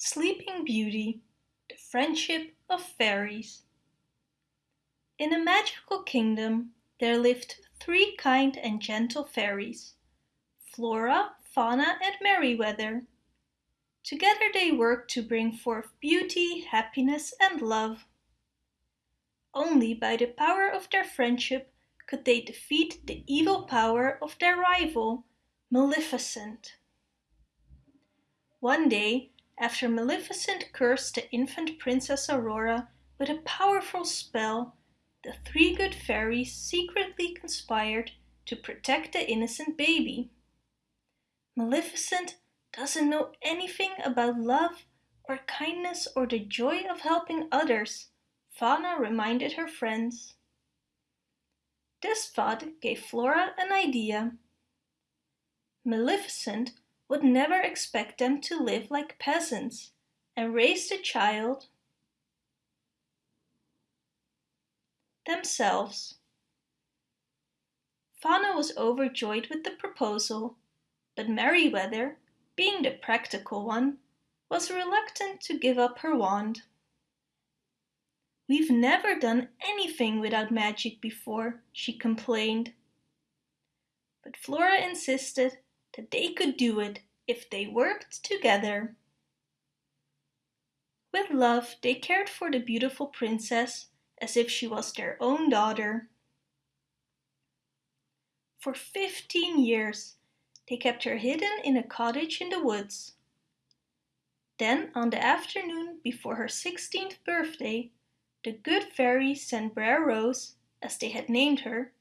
Sleeping Beauty The Friendship of Fairies In a magical kingdom there lived three kind and gentle fairies, Flora, Fauna and Merryweather. Together they worked to bring forth beauty, happiness and love. Only by the power of their friendship could they defeat the evil power of their rival, Maleficent. One day after Maleficent cursed the infant Princess Aurora with a powerful spell, the three good fairies secretly conspired to protect the innocent baby. Maleficent doesn't know anything about love or kindness or the joy of helping others, Fauna reminded her friends. This thought gave Flora an idea. Maleficent would never expect them to live like peasants and raise the child themselves. Fauna was overjoyed with the proposal, but Merryweather, being the practical one, was reluctant to give up her wand. We've never done anything without magic before, she complained. But Flora insisted that they could do it if they worked together. With love they cared for the beautiful princess as if she was their own daughter. For fifteen years they kept her hidden in a cottage in the woods. Then on the afternoon before her sixteenth birthday, the good fairy sent Briar Rose, as they had named her,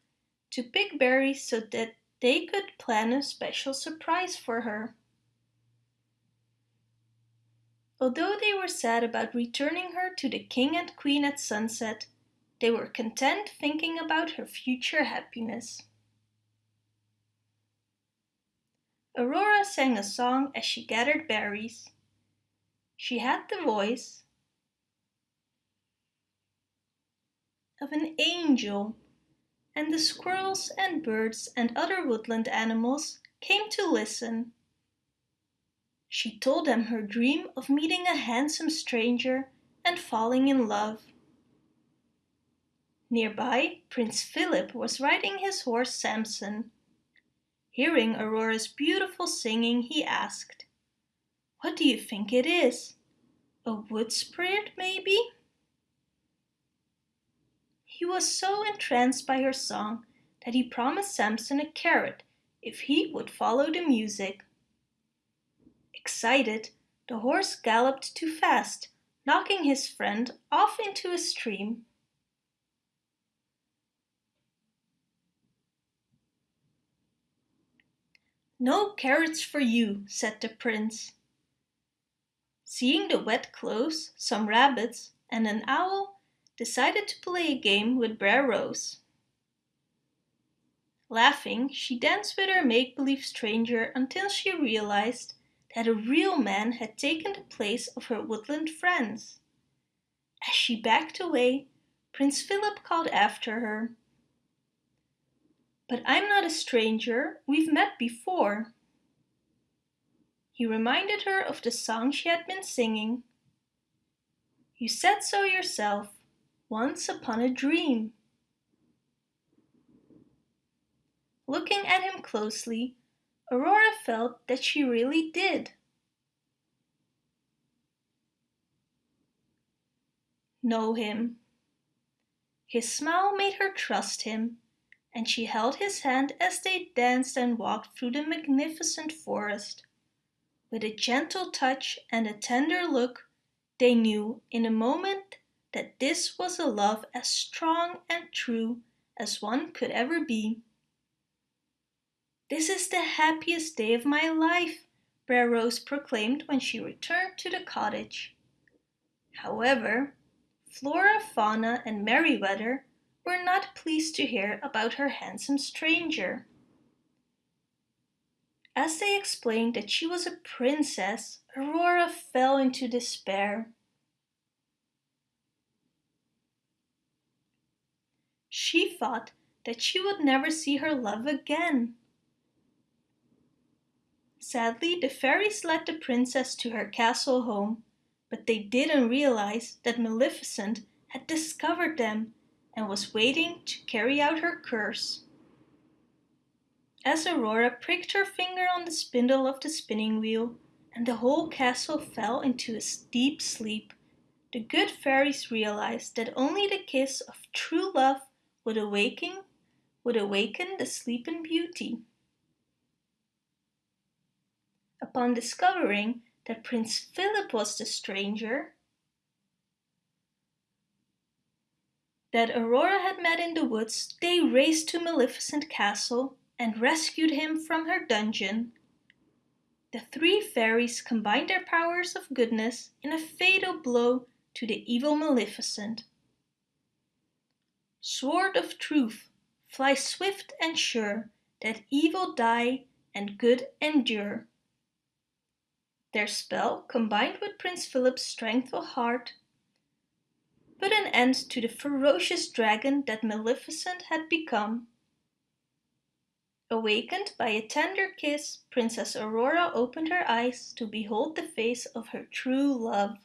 to pick berries so that they could plan a special surprise for her. Although they were sad about returning her to the king and queen at sunset, they were content thinking about her future happiness. Aurora sang a song as she gathered berries. She had the voice of an angel and the squirrels and birds and other woodland animals came to listen. She told them her dream of meeting a handsome stranger and falling in love. Nearby, Prince Philip was riding his horse Samson. Hearing Aurora's beautiful singing, he asked, What do you think it is? A wood spirit, maybe? He was so entranced by her song that he promised Samson a carrot if he would follow the music. Excited, the horse galloped too fast, knocking his friend off into a stream. No carrots for you, said the prince. Seeing the wet clothes, some rabbits and an owl, decided to play a game with Briar Rose. Laughing, she danced with her make-believe stranger until she realized that a real man had taken the place of her woodland friends. As she backed away, Prince Philip called after her. But I'm not a stranger, we've met before. He reminded her of the song she had been singing. You said so yourself, once upon a dream. Looking at him closely, Aurora felt that she really did. Know him. His smile made her trust him, and she held his hand as they danced and walked through the magnificent forest. With a gentle touch and a tender look, they knew in a moment that this was a love as strong and true as one could ever be. This is the happiest day of my life, Briar Rose proclaimed when she returned to the cottage. However, Flora, Fauna and Merryweather were not pleased to hear about her handsome stranger. As they explained that she was a princess, Aurora fell into despair. She thought that she would never see her love again. Sadly, the fairies led the princess to her castle home but they didn't realize that Maleficent had discovered them and was waiting to carry out her curse. As Aurora pricked her finger on the spindle of the spinning wheel and the whole castle fell into a deep sleep, the good fairies realized that only the kiss of true love would awaken, would awaken the sleeping beauty. Upon discovering that Prince Philip was the stranger, that Aurora had met in the woods, they raced to Maleficent Castle and rescued him from her dungeon. The three fairies combined their powers of goodness in a fatal blow to the evil Maleficent. Sword of truth, fly swift and sure, that evil die and good endure. Their spell, combined with Prince Philip's strength of heart, put an end to the ferocious dragon that Maleficent had become. Awakened by a tender kiss, Princess Aurora opened her eyes to behold the face of her true love.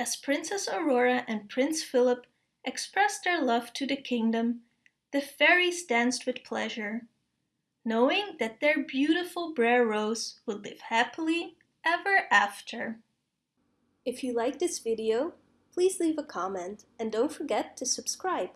As Princess Aurora and Prince Philip expressed their love to the kingdom, the fairies danced with pleasure, knowing that their beautiful Briar Rose would live happily ever after. If you like this video, please leave a comment and don't forget to subscribe.